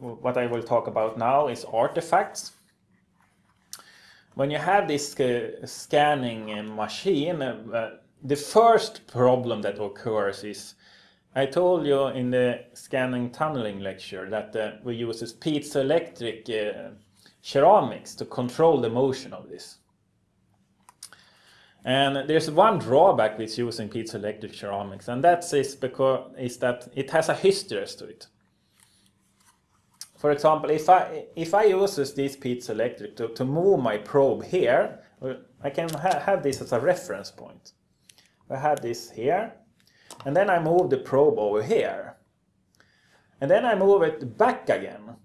what I will talk about now is artifacts. When you have this uh, scanning uh, machine, uh, the first problem that occurs is I told you in the scanning tunneling lecture that uh, we use this piezoelectric uh, ceramics to control the motion of this. And there's one drawback with using piezoelectric ceramics, and that is because is that it has a hysteresis to it. For example, if I if I use this piezoelectric to, to move my probe here, I can ha have this as a reference point. I have this here, and then I move the probe over here. And then I move it back again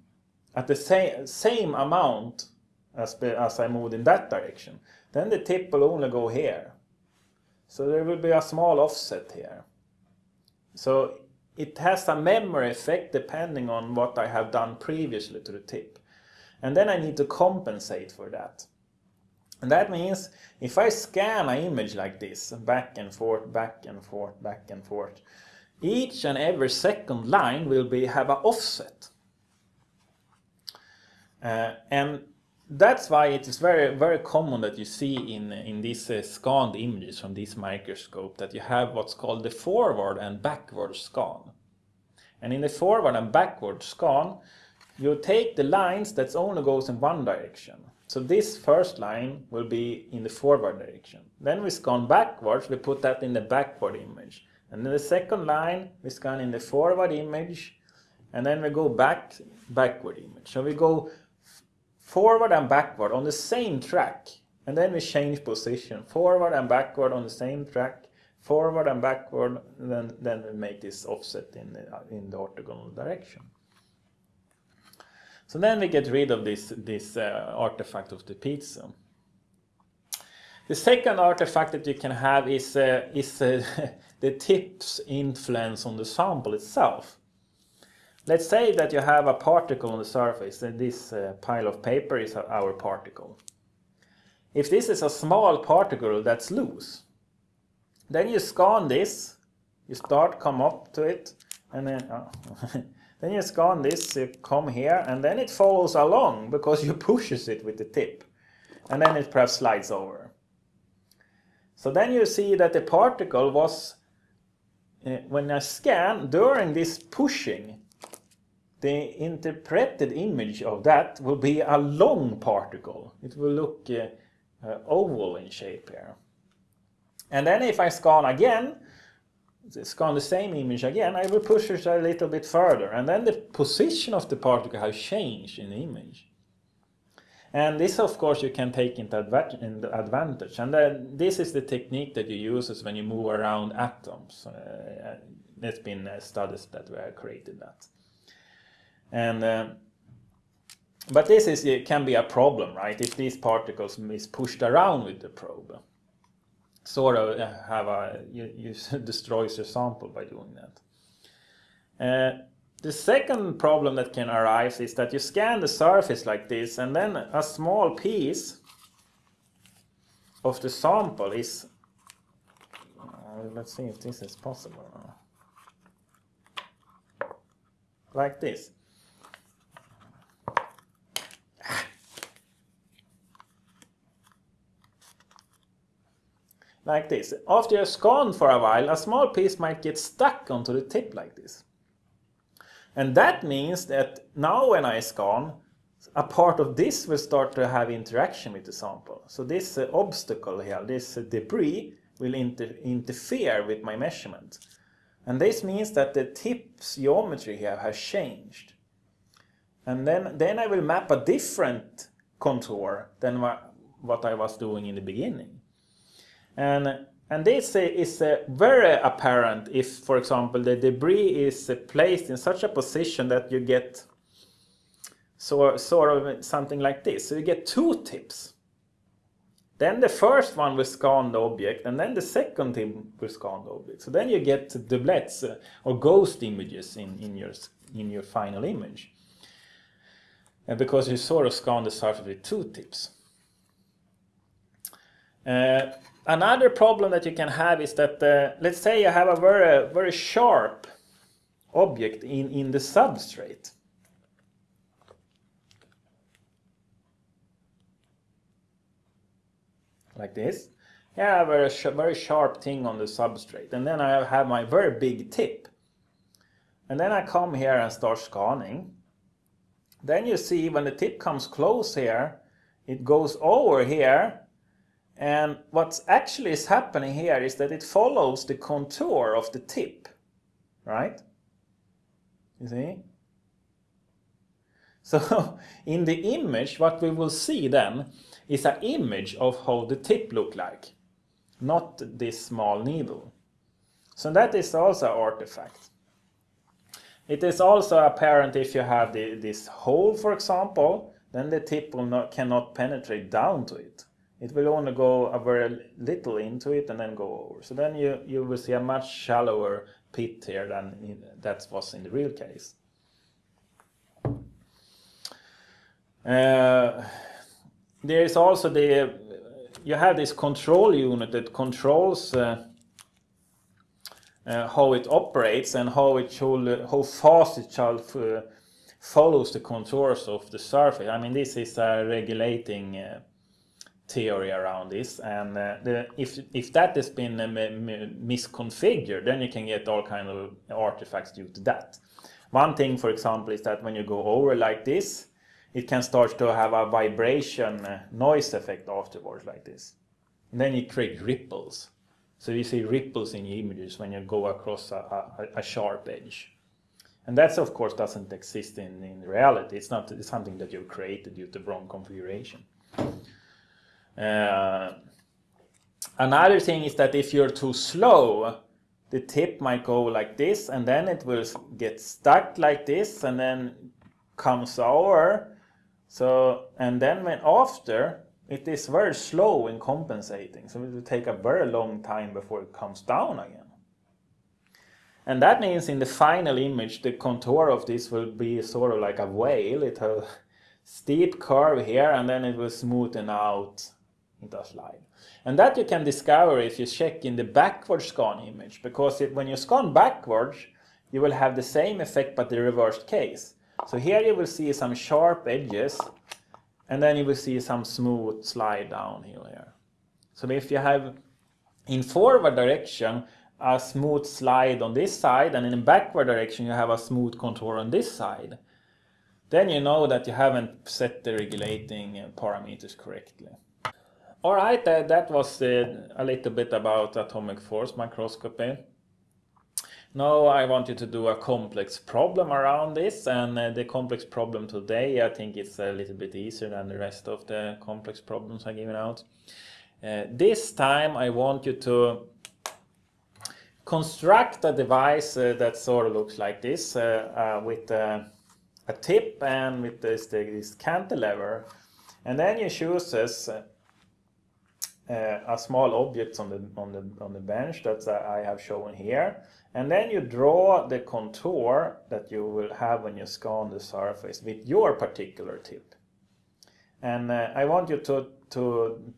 at the same, same amount as, as I moved in that direction. Then the tip will only go here. So there will be a small offset here. So it has a memory effect depending on what I have done previously to the tip. And then I need to compensate for that. And that means if I scan an image like this, back and forth, back and forth, back and forth, each and every second line will be have an offset. Uh, and that's why it is very very common that you see in in these uh, scanned images from this microscope that you have what's called the forward and backward scan. And in the forward and backward scan, you take the lines that only goes in one direction so this first line will be in the forward direction. Then we scan backwards, we put that in the backward image. And then the second line, we scan in the forward image, and then we go back, backward image. So we go forward and backward on the same track, and then we change position, forward and backward on the same track, forward and backward, and then, then we make this offset in the, in the orthogonal direction. So then we get rid of this, this uh, artifact of the piezo. The second artifact that you can have is, uh, is uh, the tip's influence on the sample itself. Let's say that you have a particle on the surface and this uh, pile of paper is our particle. If this is a small particle that's loose, then you scan this, you start come up to it, and then oh, Then you scan this, you come here, and then it follows along because you pushes it with the tip. And then it perhaps slides over. So then you see that the particle was, uh, when I scan, during this pushing, the interpreted image of that will be a long particle. It will look uh, uh, oval in shape here. And then if I scan again, scan the same image again, I will push it a little bit further. And then the position of the particle has changed in the image. And this, of course, you can take into advantage. And then this is the technique that you use when you move around atoms. Uh, there's been uh, studies that were created that. And uh, but this is it can be a problem, right? If these particles is pushed around with the probe sort of have a you, you destroys your sample by doing that. Uh, the second problem that can arise is that you scan the surface like this and then a small piece of the sample is uh, let's see if this is possible like this like this. After you're scan for a while, a small piece might get stuck onto the tip like this. And that means that now when I scan, a part of this will start to have interaction with the sample. So this uh, obstacle here, this uh, debris, will inter interfere with my measurement. And this means that the tip's geometry here has changed. And then, then I will map a different contour than what I was doing in the beginning. And, and this is uh, very apparent if, for example, the debris is placed in such a position that you get so, sort of something like this. So you get two tips. Then the first one will scan the object, and then the second tip will scan the object. So then you get doublets uh, or ghost images in, in, your, in your final image. And because you sort of scan the surface with two tips. Uh, Another problem that you can have is that, uh, let's say I have a very, very sharp object in, in the substrate. Like this. I have a sh very sharp thing on the substrate. And then I have my very big tip. And then I come here and start scanning. Then you see when the tip comes close here, it goes over here and what actually is happening here is that it follows the contour of the tip, right? You see? So in the image, what we will see then is an image of how the tip look like, not this small needle. So that is also an artifact. It is also apparent if you have the, this hole, for example, then the tip will not, cannot penetrate down to it. It will only go a very little into it and then go over. So then you, you will see a much shallower pit here than in, that was in the real case. Uh, there is also the, you have this control unit that controls uh, uh, how it operates and how it should, how fast it shall uh, follows the contours of the surface. I mean, this is a regulating uh, theory around this, and uh, the, if if that has been uh, misconfigured, then you can get all kind of artifacts due to that. One thing, for example, is that when you go over like this, it can start to have a vibration uh, noise effect afterwards like this. And then you create ripples. So you see ripples in images when you go across a, a, a sharp edge. And that, of course, doesn't exist in, in reality. It's not it's something that you've created due to wrong configuration. Uh, another thing is that if you're too slow, the tip might go like this, and then it will get stuck like this, and then comes over. So, and then when after, it is very slow in compensating. So it will take a very long time before it comes down again. And that means in the final image, the contour of this will be sort of like a whale. It has a steep curve here and then it will smoothen out a slide. And that you can discover if you check in the backward scan image, because it, when you scan backwards, you will have the same effect but the reversed case. So here you will see some sharp edges and then you will see some smooth slide down here. So if you have in forward direction, a smooth slide on this side and in the backward direction you have a smooth contour on this side, then you know that you haven't set the regulating uh, parameters correctly. Alright, uh, that was uh, a little bit about atomic force microscopy. Now I want you to do a complex problem around this and uh, the complex problem today I think it's a little bit easier than the rest of the complex problems I'm giving out. Uh, this time I want you to construct a device uh, that sort of looks like this uh, with a tip and with this, this cantilever. And then you choose this, a small object on the, on, the, on the bench that I have shown here. And then you draw the contour that you will have when you scan the surface with your particular tip. And uh, I want you to, to,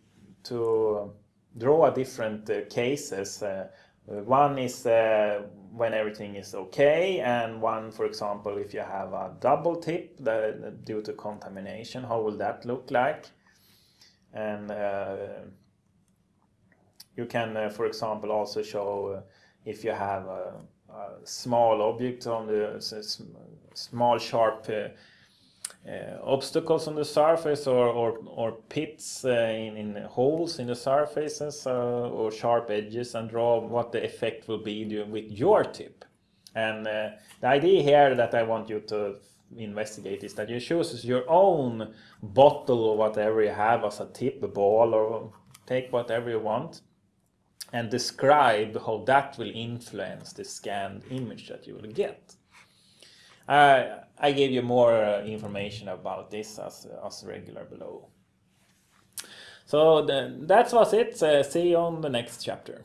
to draw different uh, cases uh, uh, one is uh, when everything is okay, and one, for example, if you have a double tip the, due to contamination, how will that look like? And uh, you can, uh, for example, also show uh, if you have a, a, small object on the small sharp uh, uh, obstacles on the surface or, or, or pits uh, in, in holes in the surfaces uh, or sharp edges and draw what the effect will be with your tip. And the idea here that I want you to investigate is that you choose your own bottle or whatever you have as a tip, a ball or take whatever you want and describe how that will influence the scanned image that you will get. Uh, I gave you more uh, information about this as, as regular below. So the, that was it. Uh, see you on the next chapter.